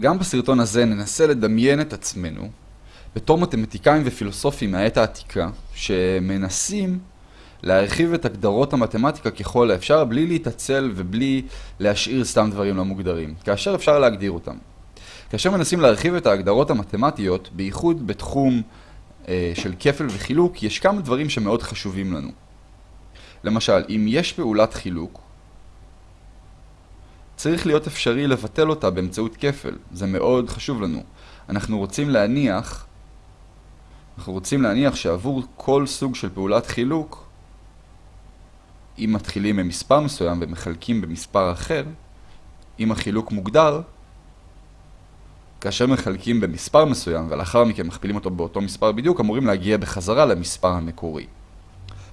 גם בסרטון הזה ננסה לדמיין את עצמנו בתור מתמטיקאים ופילוסופים מהעת העתיקה שמנסים להרחיב את הגדרות המתמטיקה ככל האפשר בלי להתעצל ובלי להשאיר סתם דברים לא מוגדרים, כאשר אפשר להגדיר אותם. כאשר מנסים להרחיב את ההגדרות המתמטיות, בייחוד בתחום אה, של כפל וחילוק, יש כמה דברים שמאוד חשובים לנו. למשל, אם יש פעולת חילוק, צריך להיות אפשרי לבטל אותה באמצעות כפל. זה מאוד חשוב לנו. אנחנו רוצים להניח, אנחנו רוצים להניח שעבור כל סוג של פעולת חילוק, אם מתחילים ממספר מסוים ומחלקים במספר אחר, אם החילוק מוגדר, כאשר מחלקים במספר מסוים ולאחר מכן מכפילים אותו באותו מספר בדיוק, אמורים להגיע בחזרה למספר המקורי.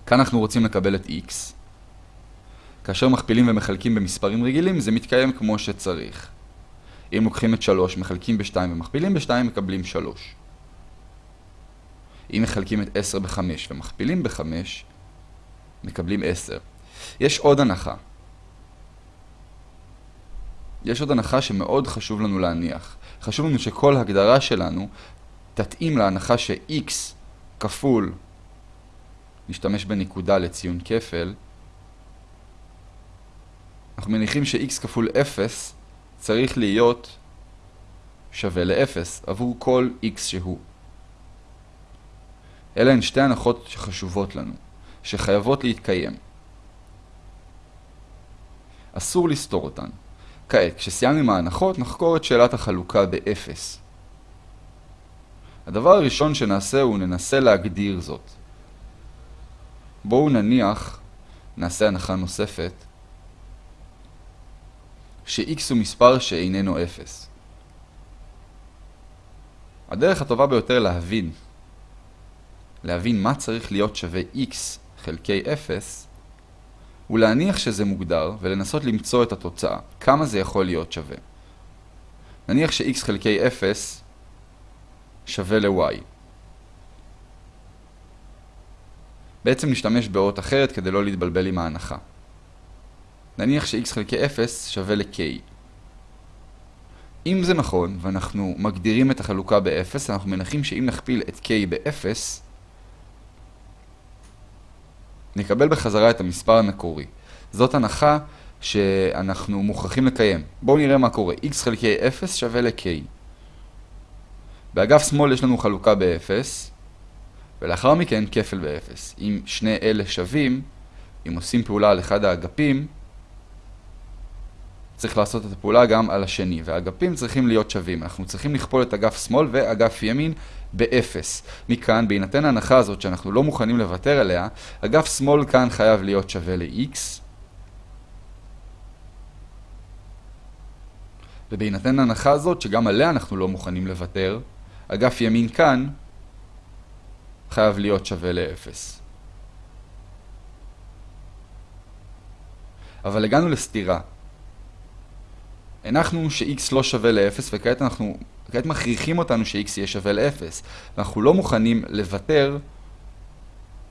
כאן אנחנו רוצים לקבל את x. כאשר מכפילים ומחלקים במספרים רגילים, זה מתקיים כמו שצריך. אם לוקחים את 3, מחלקים ב-2 ומכפילים ב-2, מקבלים 3. אם מחלקים את 10 ב-5 ומכפילים ב-5, מקבלים 10. יש עוד הנחה. יש עוד הנחה שמאוד חשוב לנו להניח. חשוב לנו שכל הגדרה שלנו תתאים להנחה ש-x כפול, נשתמש בנקודה לציון כפל, אנחנו מניחים ש-x כפול 0 צריך להיות שווה ל-0 עבור כל x שהוא. אלה הן שתי הנחות שחשובות לנו, שחייבות להתקיים. אסור לסתור אותן. כעת, כשסיימנו עם ההנחות, נחקור את שאלת החלוקה ב-0. הדבר הראשון שנעשה הוא ננסה להגדיר זאת. בואו נניח, נעשה הנחה נוספת, ש-x הוא מספר שאיננו 0. הדרך הטובה ביותר להבין, להבין מה צריך להיות שווה x חלקי 0, הוא להניח שזה מוגדר ולנסות למצוא את התוצאה, כמה זה יכול להיות שווה. נניח ש-x חלקי 0 שווה ל-y. בעצם נשתמש באות אחרת כדי לא להתבלבל עם ההנחה. נניח ש-x חלקי 0 שווה ל-k. אם זה נכון, ואנחנו מגדירים את החלוקה ב-0, אנחנו מנחים שאם נכפיל את k ב-0, נקבל בחזרה את המספר המקורי. זאת הנחה שאנחנו מוכרחים לקיים. בואו נראה מה קורה. x חלקי 0 שווה ל-k. באגף שמאל יש לנו חלוקה ב-0, ולאחר מכן כפל ב-0. אם שני אלה שווים, אם עושים פעולה על אחד האגפים, צריך לעשות את הפעולה גם על השני, והאגפים צריכים להיות שווים. אנחנו צריכים לכפול את אגף שמאל ואגף ימין ב-0. מכאן, בהינתן ההנחה הזאת שאנחנו לא מוכנים לוותר עליה, אגף שמאל כאן חייב להיות שווה ל-x, ובהינתן ההנחה הזאת שגם עליה אנחנו לא מוכנים לוותר, אגף ימין כאן חייב להיות שווה ל-0. אבל הגענו לסתירה. הנחנו ש-x לא שווה ל-0 וכעת אנחנו, כעת מכריחים אותנו ש-x יהיה שווה ל-0 ואנחנו לא מוכנים לוותר,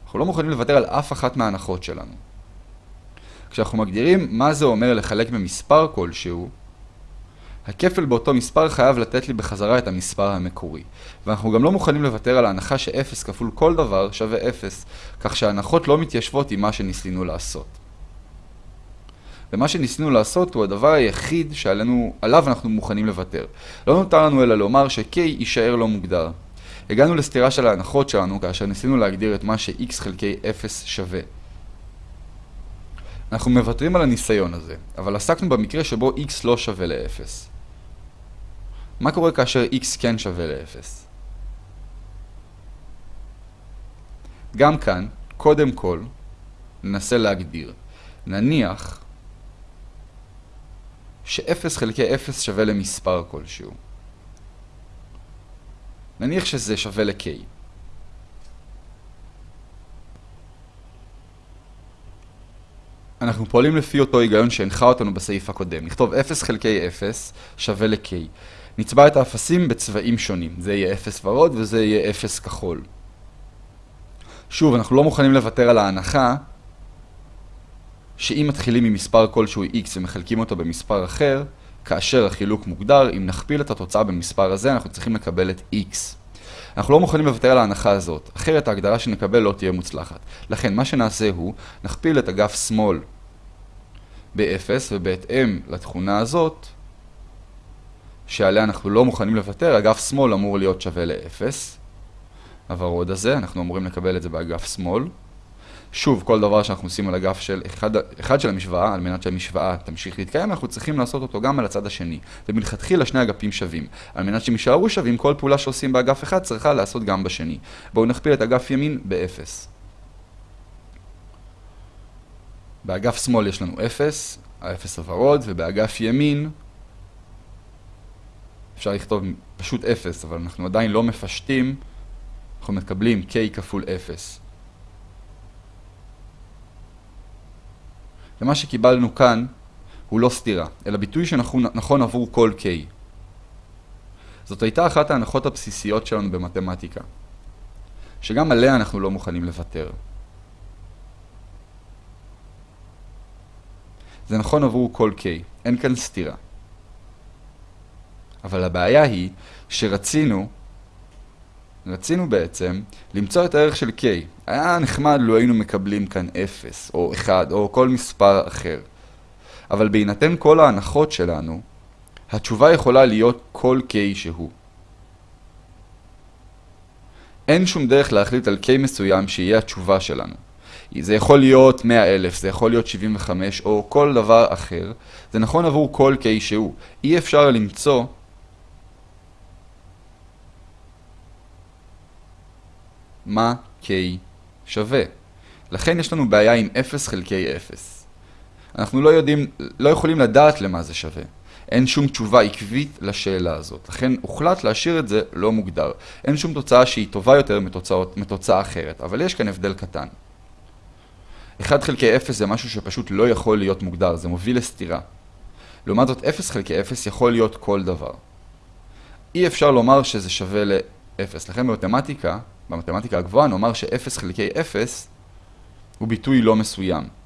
אנחנו לא מוכנים לוותר על אף אחת מההנחות שלנו. כשאנחנו מגדירים מה זה אומר לחלק במספר כלשהו, הכפל באותו מספר חייב לתת לי בחזרה את המספר המקורי. ואנחנו גם לא מוכנים לוותר על ההנחה ש-0 כפול כל דבר שווה 0, כך שההנחות לא מתיישבות עם מה שניסינו לעשות. ומה שניסינו לעשות הוא הדבר היחיד שעלינו, עליו אנחנו מוכנים לוותר. לא נותר לנו אלא לומר ש-K יישאר לא מוגדר. הגענו לסתירה של ההנחות שלנו כאשר ניסינו להגדיר את מה ש-X חלקי 0 שווה. אנחנו מוותרים על הניסיון הזה, אבל עסקנו במקרה שבו X לא שווה ל-0. מה קורה כאשר X כן שווה ל-0? גם כאן, קודם כל, ננסה להגדיר. נניח ש-0 חלקי 0 שווה למספר כלשהו. נניח שזה שווה ל-k. אנחנו פועלים לפי אותו היגיון שהנחה אותנו בסעיף הקודם. נכתוב 0 חלקי 0 שווה ל-k. נצבע את האפסים בצבעים שונים. זה יהיה 0 ורוד וזה יהיה 0 כחול. שוב, אנחנו לא מוכנים לוותר על ההנחה שאם מתחילים ממספר כלשהו x ומחלקים אותו במספר אחר, כאשר החילוק מוגדר, אם נכפיל את התוצאה במספר הזה, אנחנו צריכים לקבל את x. אנחנו לא מוכנים לוותר על ההנחה הזאת, אחרת ההגדרה שנקבל לא תהיה מוצלחת. לכן, מה שנעשה הוא, נכפיל את אגף שמאל ב-0, ובהתאם לתכונה הזאת, שעליה אנחנו לא מוכנים לוותר, אגף שמאל אמור להיות שווה ל-0. הוורוד הזה, אנחנו אמורים לקבל את זה באגף שמאל. שוב, כל דבר שאנחנו עושים על אגף של אחד, אחד של המשוואה, על מנת שהמשוואה תמשיך להתקיים, אנחנו צריכים לעשות אותו גם על הצד השני. ומלכתחילה שני אגפים שווים. על מנת שהם יישארו שווים, כל פעולה שעושים באגף אחד צריכה לעשות גם בשני. בואו נכפיל את אגף ימין ב-0. באגף שמאל יש לנו 0, ה-0 הוורוד, ובאגף ימין אפשר לכתוב פשוט 0, אבל אנחנו עדיין לא מפשטים, אנחנו מקבלים k כפול 0. ומה שקיבלנו כאן הוא לא סתירה, אלא ביטוי שנכון עבור כל k. זאת הייתה אחת ההנחות הבסיסיות שלנו במתמטיקה, שגם עליה אנחנו לא מוכנים לוותר. זה נכון עבור כל k, אין כאן סתירה. אבל הבעיה היא שרצינו, רצינו בעצם למצוא את הערך של k. היה נחמד לו היינו מקבלים כאן 0, או 1, או כל מספר אחר. אבל בהינתן כל ההנחות שלנו, התשובה יכולה להיות כל k שהוא. אין שום דרך להחליט על k מסוים שיהיה התשובה שלנו. זה יכול להיות 100 אלף, זה יכול להיות 75, או כל דבר אחר. זה נכון עבור כל k שהוא. אי אפשר למצוא מה k שווה. לכן יש לנו בעיה עם 0 חלקי 0. אנחנו לא יודעים, לא יכולים לדעת למה זה שווה. אין שום תשובה עקבית לשאלה הזאת. לכן הוחלט להשאיר את זה לא מוגדר. אין שום תוצאה שהיא טובה יותר מתוצאות, מתוצאה אחרת, אבל יש כאן הבדל קטן. 1 חלקי 0 זה משהו שפשוט לא יכול להיות מוגדר, זה מוביל לסתירה. לעומת זאת 0 חלקי 0 יכול להיות כל דבר. אי אפשר לומר שזה שווה ל-0. לכן במתמטיקה, במתמטיקה הגבוהה נאמר ש-0 חלקי 0 הוא ביטוי לא מסוים.